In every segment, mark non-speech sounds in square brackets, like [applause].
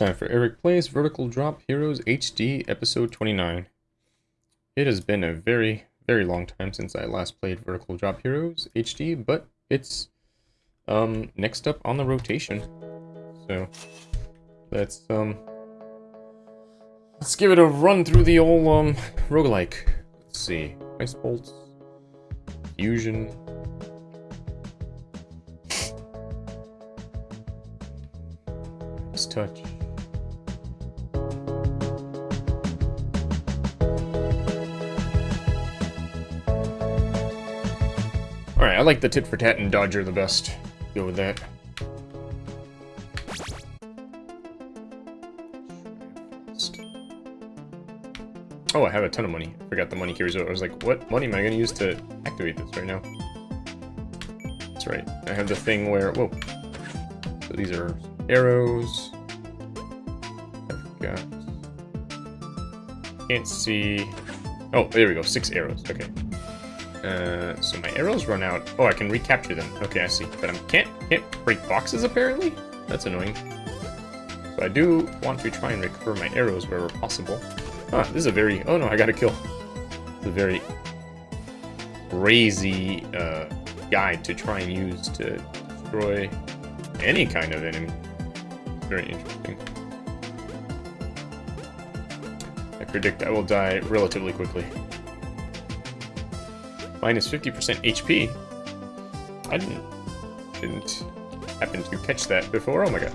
Time for Eric Plays Vertical Drop Heroes HD Episode 29. It has been a very, very long time since I last played Vertical Drop Heroes HD, but it's um, next up on the rotation. So let's um, let's give it a run through the old um, roguelike. Let's see. Ice Bolts, Fusion, Touch. Alright, I like the tit for tat and dodger the best. Go with that. Oh, I have a ton of money. I forgot the money here. So I was like, what money am I going to use to activate this right now? That's right. I have the thing where... Whoa. So these are arrows. I've got... Can't see... Oh, there we go. Six arrows. Okay. Uh, so my arrows run out. Oh, I can recapture them. Okay, I see. But I can't can't break boxes apparently. That's annoying. So I do want to try and recover my arrows wherever possible. Ah, this is a very. Oh no, I got a kill. A very crazy uh, guide to try and use to destroy any kind of enemy. Very interesting. I predict I will die relatively quickly. Minus 50% HP. I didn't, didn't happen to catch that before. Oh my god.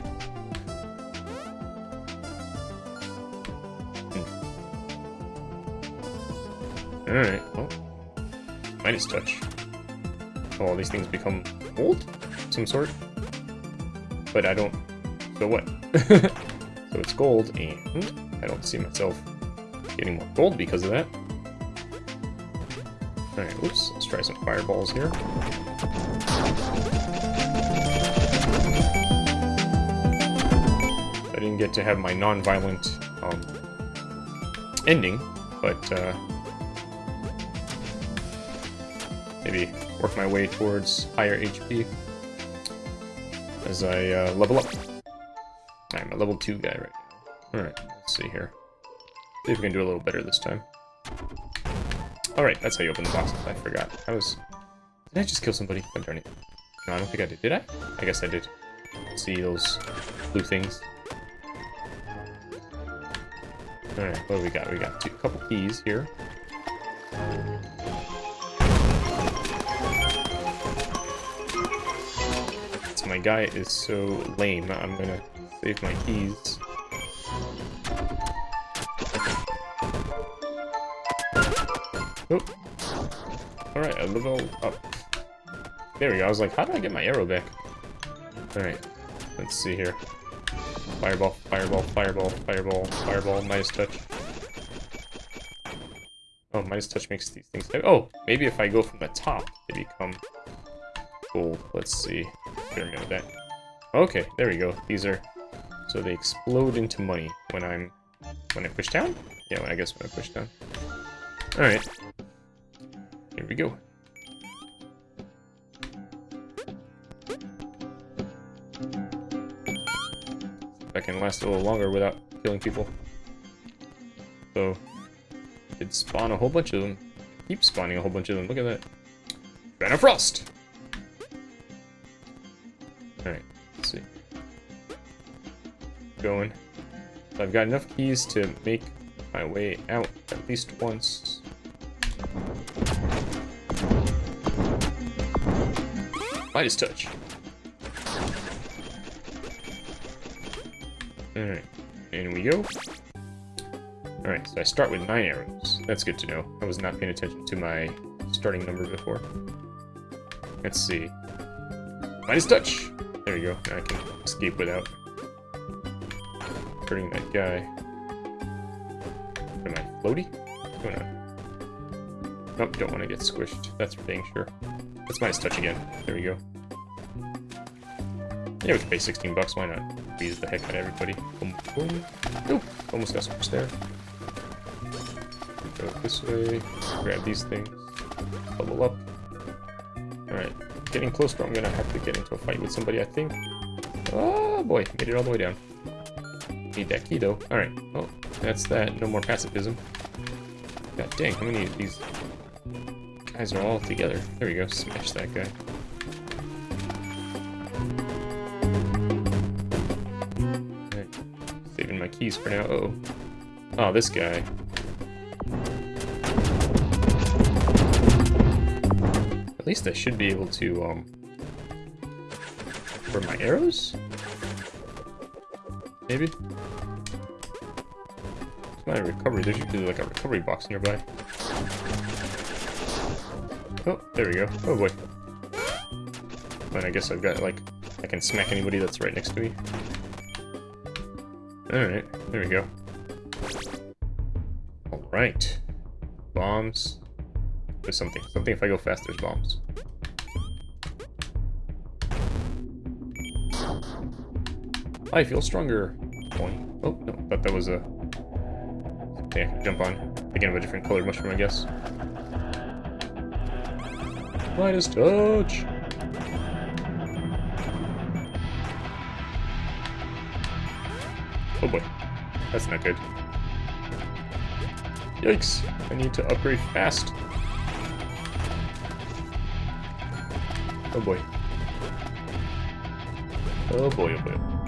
Hmm. Alright, well. Midas touch. Oh, all these things become gold? Some sort? But I don't... So what? [laughs] so it's gold, and I don't see myself getting more gold because of that. Alright, oops, let's try some fireballs here. I didn't get to have my non-violent um, ending, but uh, maybe work my way towards higher HP as I uh, level up. I'm a level 2 guy right now. Alright, let's see here. See if we can do a little better this time. Alright, that's how you open the boxes. I forgot. I was... Did I just kill somebody? Oh, darn it. No, I don't think I did. Did I? I guess I did. See those blue things. Alright, what do we got? We got two, a couple keys here. So my guy is so lame, I'm gonna save my keys. Alright, a level up. There we go. I was like, how do I get my arrow back? Alright. Let's see here. Fireball, fireball, fireball, fireball, fireball, Midas touch. Oh, Midas touch makes these things... Oh, maybe if I go from the top, they become gold. Let's see. Pyramid of that. Okay, there we go. These are... So they explode into money when I'm... When I push down? Yeah, when I guess when I push down. Alright. Here we go. I can last a little longer without killing people. So, it spawn a whole bunch of them. Keep spawning a whole bunch of them. Look at that. Banner Frost! Alright, let's see. Going. So I've got enough keys to make my way out at least once. Midas touch. Alright, in we go. Alright, so I start with 9 arrows. That's good to know. I was not paying attention to my starting number before. Let's see. Midas touch! There we go. Now I can escape without hurting that guy. Am I floaty? What's going on? Nope, don't want to get squished. That's for dang sure. That's Midas touch again. There we go. Yeah, we can pay 16 bucks, why not? Squeeze the heck out of everybody. Boom, boom. Nope, almost got squished there. Go this way, grab these things, level up. Alright, getting close, but I'm gonna have to get into a fight with somebody, I think. Oh boy, made it all the way down. Need that key though. Alright. Oh, that's that. No more pacifism. God dang, how many of these guys are all together? There we go. Smash that guy. Alright. Saving my keys for now. Uh oh. Oh, this guy. At least I should be able to, um... For my arrows? Maybe? my recovery. There's usually like a recovery box nearby. Oh, there we go. Oh boy. And I guess I've got like I can smack anybody that's right next to me. Alright, there we go. Alright. Bombs. There's something. Something if I go fast, there's bombs. I feel stronger. Point. Oh, no, thought that was a can jump on. Again, of a different colored mushroom, I guess. Midas touch! Oh boy. That's not good. Yikes! I need to upgrade fast. Oh boy. Oh boy, oh boy.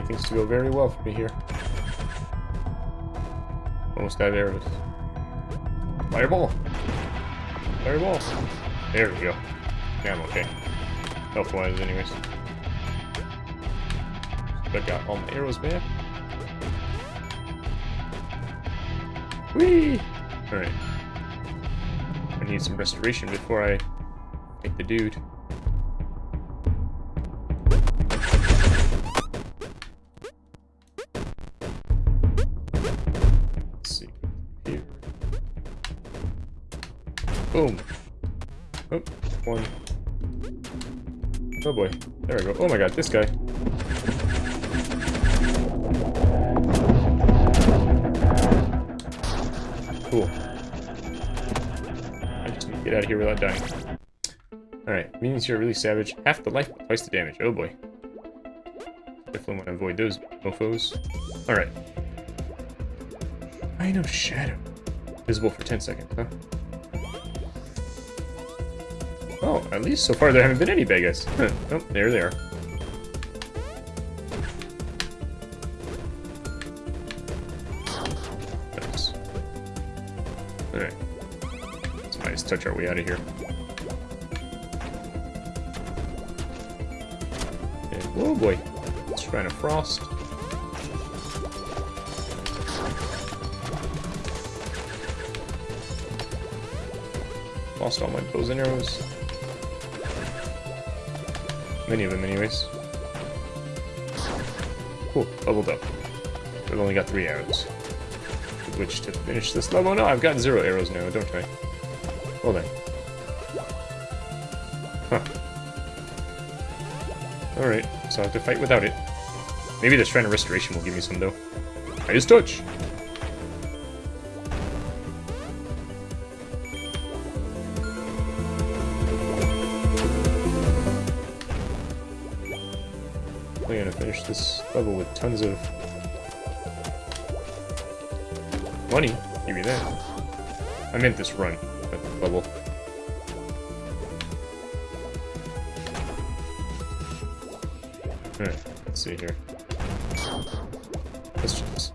To go very well for me here. Almost of arrows. Fireball! Fireballs! There we go. Yeah, I'm okay. Health-wise, anyways. I got all my arrows back. Whee! Alright. I need some restoration before I hit the dude. Boy. There we go. Oh my god, this guy. Cool. I just need to get out of here without dying. Alright, minions here are really savage. Half the life, twice the damage. Oh boy. Definitely want to avoid those mofos. Alright. I know Shadow. Visible for 10 seconds, huh? Oh, at least so far there haven't been any Vegas. [laughs] oh, there they are. Alright. Let's touch our way out of here. And, oh boy. Shrine to Frost. Lost all my bows and arrows. Many of them, anyways. Cool, leveled up. I've only got three arrows. Which to finish this level. No, I've got zero arrows now, don't I? Hold on. Huh. Alright, so I have to fight without it. Maybe the Shrine of Restoration will give me some, though. Midas touch! Level with tons of money. Give me that. I meant this run, but level. Alright, let's see here. Let's just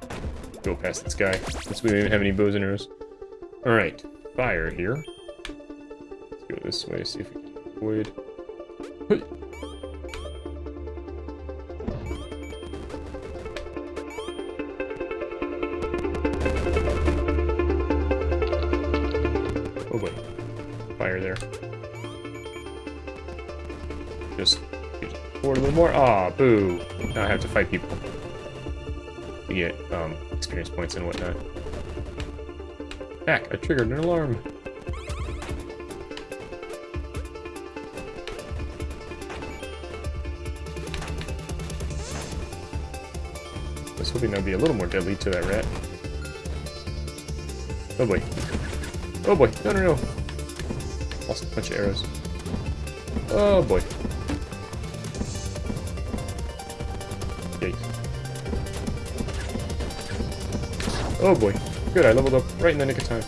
go past this guy, since we don't even have any bows and arrows. Alright, fire here. Let's go this way, see if we can avoid... more? Aw, oh, boo. Now I have to fight people. To get, um, experience points and whatnot. Back, I triggered an alarm. I was hoping that would be a little more deadly to that rat. Oh boy. Oh boy, no, no, no. Lost a bunch of arrows. Oh boy. Yikes. Oh boy. Good, I leveled up right in the nick of time.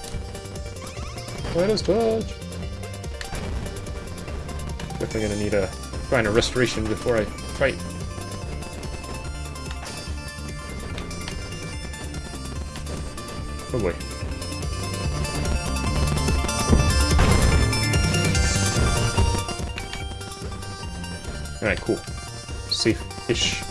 Let touch. Definitely gonna need a find a restoration before I fight. Oh boy. Alright, cool. Safe-ish.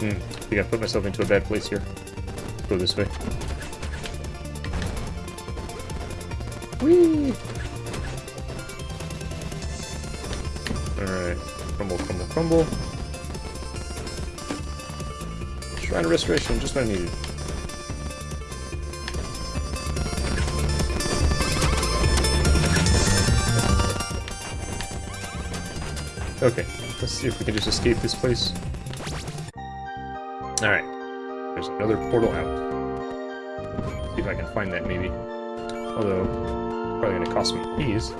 Hmm, I think I put myself into a bad place here. Go this way. Whee! Alright. Crumble, crumble, crumble. Shrine of Restoration, just what I needed. Okay, let's see if we can just escape this place. Alright. There's another portal out. See if I can find that, maybe. Although, probably gonna cost me keys.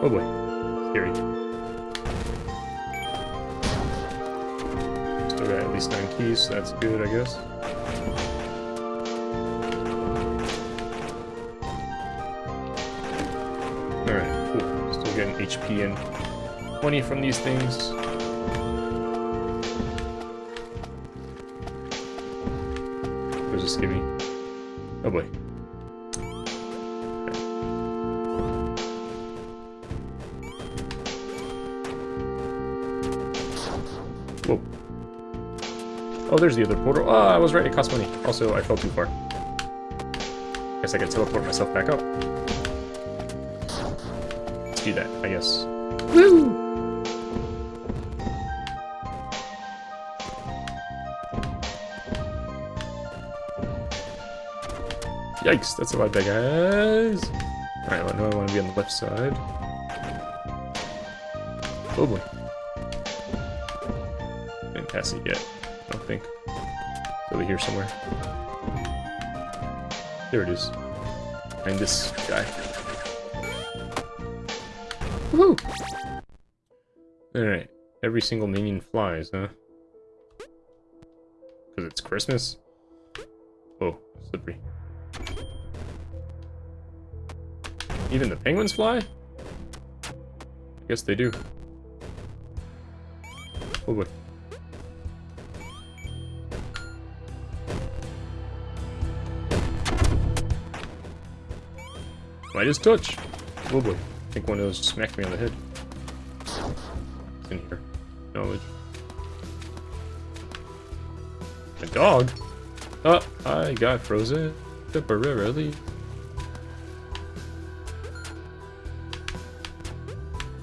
Oh boy. Least nine keys, so that's good, I guess. Alright, cool. Still getting HP and 20 from these things. Where's this give me? Oh boy. Oh, there's the other portal. Oh, I was right, it cost money. Also, I fell too far. Guess I could teleport myself back up. Let's do that, I guess. Woo! Yikes, that's a lot big, guys. Alright, well, now I want to be on the left side. Oh boy. Didn't pass it yet, I think. It's over here somewhere. There it is. And this guy. Woohoo! Alright. Every single minion flies, huh? Because it's Christmas? Oh, slippery. Even the penguins fly? I guess they do. Oh boy. Midas touch. Oh boy. I think one of those smacked me on the head. It's in here. Knowledge. A dog? Oh, I got frozen temporarily.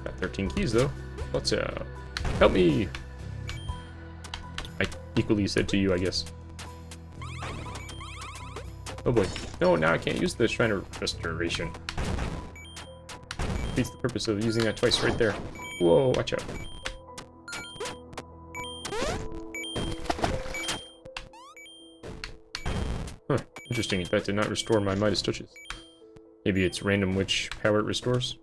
Got 13 keys though. What's up? Help me! I equally said to you, I guess. Oh boy. No, now I can't use the Shrine of Restoration. Defeats the purpose of using that twice right there. Whoa, watch out. Huh, interesting. That did not restore my Midas touches. Maybe it's random which power it restores?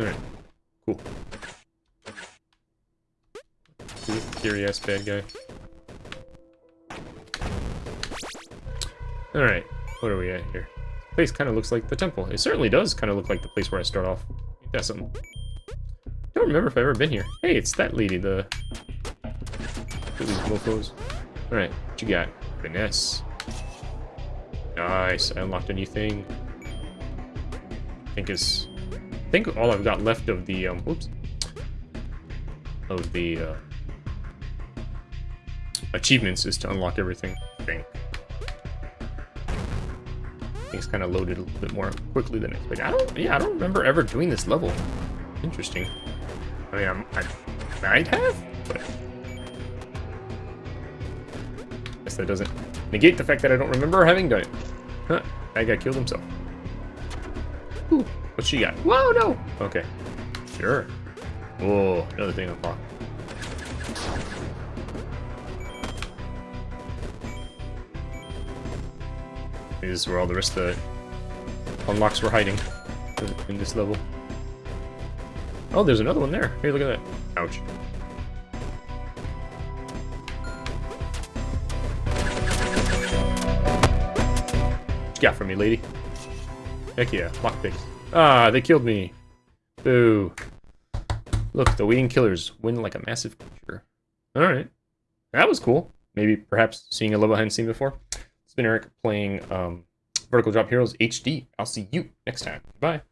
Alright, cool. Scary ass bad guy. Alright, what are we at here? This place kind of looks like the temple. It certainly does kind of look like the place where I start off. That's something. don't remember if I've ever been here. Hey, it's that lady, the... Alright, what you got? Finesse. Nice, I unlocked a new thing. I think is... I think all I've got left of the, um, whoops. Of the, uh... Achievements is to unlock everything, I think. Things kind of loaded a little bit more quickly than expected. I don't, yeah, I don't remember ever doing this level. Interesting. I mean, I'm, I might have, but that doesn't negate the fact that I don't remember having done it. Huh, that guy killed himself. Ooh, what she got? Whoa, no! Okay, sure. Whoa, another thing unlocked. Is where all the rest of the unlocks were hiding in this level. Oh, there's another one there. Hey, look at that. Ouch. What got for me, lady? Heck yeah, lockpicks. Ah, they killed me. Boo. Look, the waiting killers win like a massive creature. Alright. That was cool. Maybe, perhaps, seeing a level I hadn't seen before. Eric playing um, Vertical Drop Heroes HD. I'll see you next time. Bye.